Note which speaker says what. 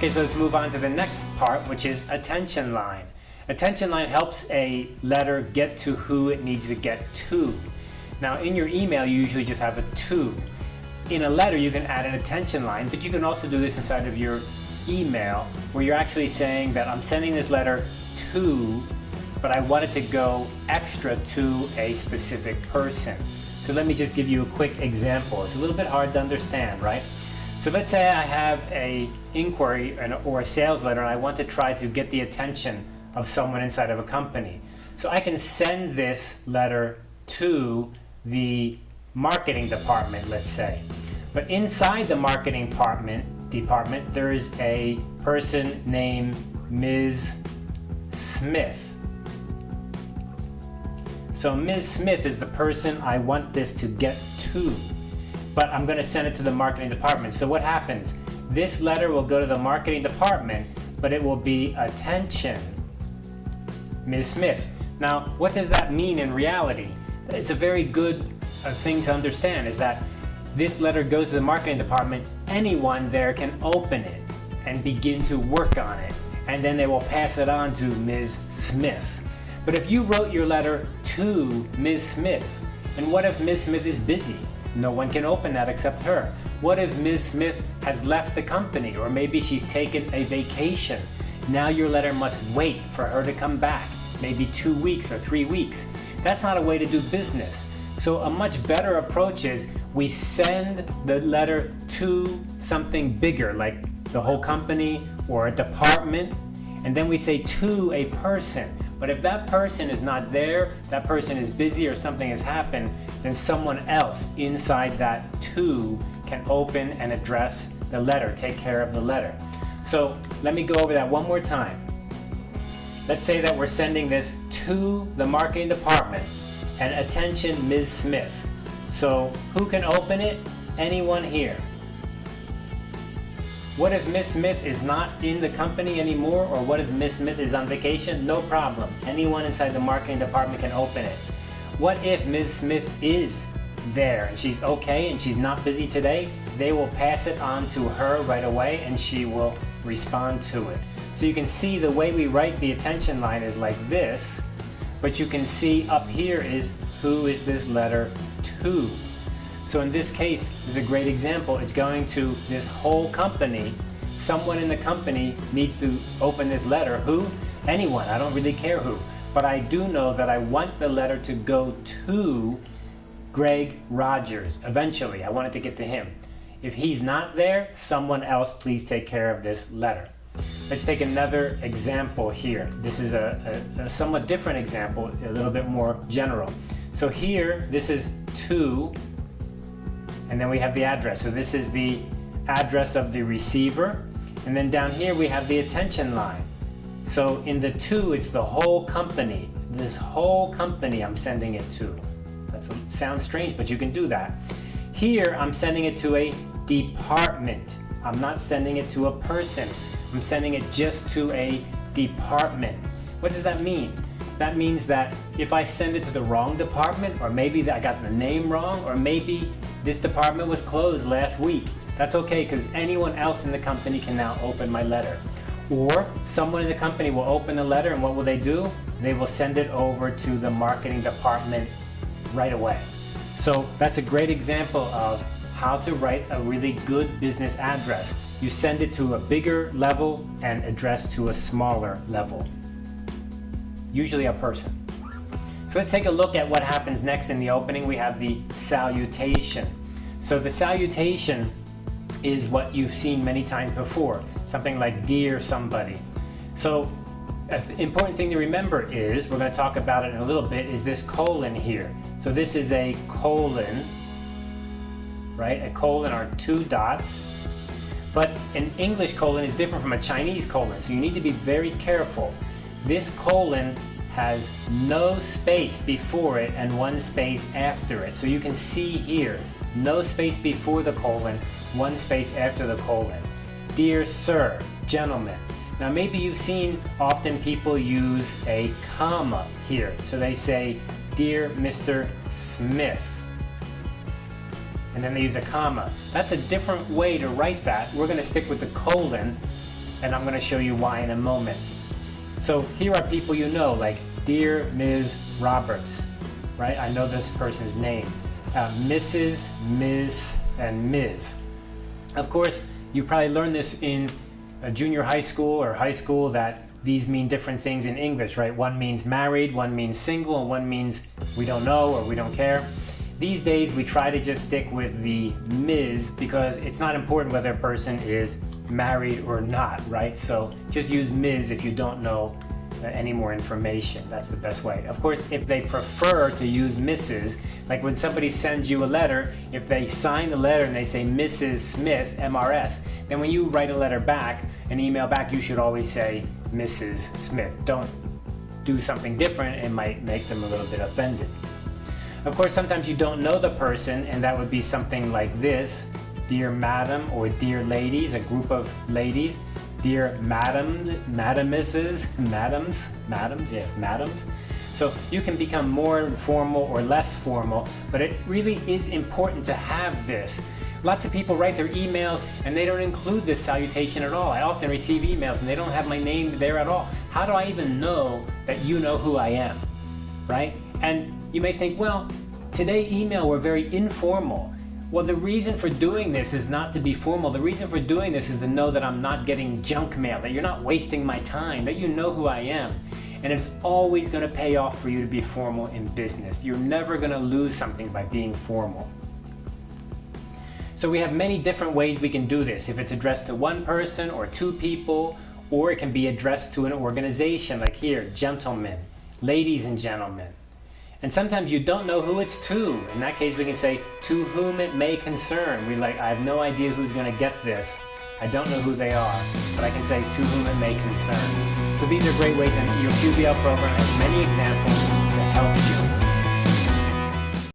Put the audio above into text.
Speaker 1: Okay, so let's move on to the next part, which is attention line. Attention line helps a letter get to who it needs to get to. Now in your email, you usually just have a to. In a letter, you can add an attention line, but you can also do this inside of your email where you're actually saying that I'm sending this letter to, but I want it to go extra to a specific person. So let me just give you a quick example. It's a little bit hard to understand, right? So let's say I have a inquiry or a sales letter and I want to try to get the attention of someone inside of a company. So I can send this letter to the marketing department, let's say. But inside the marketing department, department there is a person named Ms. Smith. So Ms. Smith is the person I want this to get to. But I'm going to send it to the marketing department. So what happens? This letter will go to the marketing department, but it will be attention Ms. Smith. Now, what does that mean in reality? It's a very good uh, thing to understand is that this letter goes to the marketing department, anyone there can open it and begin to work on it. And then they will pass it on to Ms. Smith. But if you wrote your letter to Ms. Smith, and what if Ms. Smith is busy? No one can open that except her. What if Ms. Smith has left the company or maybe she's taken a vacation now your letter must wait for her to come back, maybe two weeks or three weeks. That's not a way to do business. So a much better approach is we send the letter to something bigger, like the whole company or a department, and then we say to a person. But if that person is not there, that person is busy or something has happened, then someone else inside that to can open and address the letter, take care of the letter. So let me go over that one more time. Let's say that we're sending this to the marketing department and attention Ms. Smith. So who can open it? Anyone here. What if Ms. Smith is not in the company anymore or what if Ms. Smith is on vacation? No problem. Anyone inside the marketing department can open it. What if Ms. Smith is there and she's okay and she's not busy today? They will pass it on to her right away and she will respond to it. So you can see the way we write the attention line is like this, but you can see up here is who is this letter to. So in this case, is a great example. It's going to this whole company. Someone in the company needs to open this letter. Who? Anyone. I don't really care who. But I do know that I want the letter to go to Greg Rogers. Eventually, I want it to get to him. If he's not there, someone else please take care of this letter. Let's take another example here. This is a, a, a, somewhat different example, a little bit more general. So here, this is to, and then we have the address. So this is the address of the receiver. And then down here we have the attention line. So in the to, it's the whole company. This whole company I'm sending it to. That sounds strange, but you can do that. Here, I'm sending it to a department. I'm not sending it to a person. I'm sending it just to a department. What does that mean? That means that if I send it to the wrong department, or maybe I got the name wrong, or maybe this department was closed last week, that's okay because anyone else in the company can now open my letter. Or someone in the company will open the letter and what will they do? They will send it over to the marketing department right away. So that's a great example of how to write a really good business address. You send it to a bigger level and address to a smaller level, usually a person. So let's take a look at what happens next in the opening. We have the salutation. So the salutation is what you've seen many times before, something like dear somebody. So an important thing to remember is, we're going to talk about it in a little bit, is this colon here. So this is a colon right? A colon are two dots. But an English colon is different from a Chinese colon, so you need to be very careful. This colon has no space before it and one space after it. So you can see here, no space before the colon, one space after the colon. Dear sir, gentlemen. Now maybe you've seen often people use a comma here. So they say, Dear Mr. Smith and then they use a comma. That's a different way to write that. We're going to stick with the colon and I'm going to show you why in a moment. So here are people you know, like Dear Ms. Roberts, right? I know this person's name. Uh, Mrs., Ms., and Ms. Of course, you probably learned this in junior high school or high school that these mean different things in English, right? One means married, one means single, and one means we don't know or we don't care. These days, we try to just stick with the Ms. because it's not important whether a person is married or not, right? So just use Ms. if you don't know uh, any more information. That's the best way. Of course, if they prefer to use Mrs., like when somebody sends you a letter, if they sign the letter and they say Mrs. Smith, MRS, then when you write a letter back, an email back, you should always say Mrs. Smith. Don't do something different, it might make them a little bit offended. Of course, sometimes you don't know the person, and that would be something like this Dear Madam or Dear Ladies, a group of ladies. Dear Madam, Madamuses, Madams, Madams, yes, Madams. So you can become more formal or less formal, but it really is important to have this. Lots of people write their emails and they don't include this salutation at all. I often receive emails and they don't have my name there at all. How do I even know that you know who I am? Right? And you may think, well, today email were very informal. Well, the reason for doing this is not to be formal. The reason for doing this is to know that I'm not getting junk mail, that you're not wasting my time, that you know who I am. And it's always going to pay off for you to be formal in business. You're never going to lose something by being formal. So we have many different ways we can do this. If it's addressed to one person or two people, or it can be addressed to an organization like here, gentlemen, ladies and gentlemen. And sometimes you don't know who it's to. In that case, we can say, to whom it may concern. We like, I have no idea who's going to get this. I don't know who they are, but I can say, to whom it may concern. So these are great ways, and your QBL program has many examples.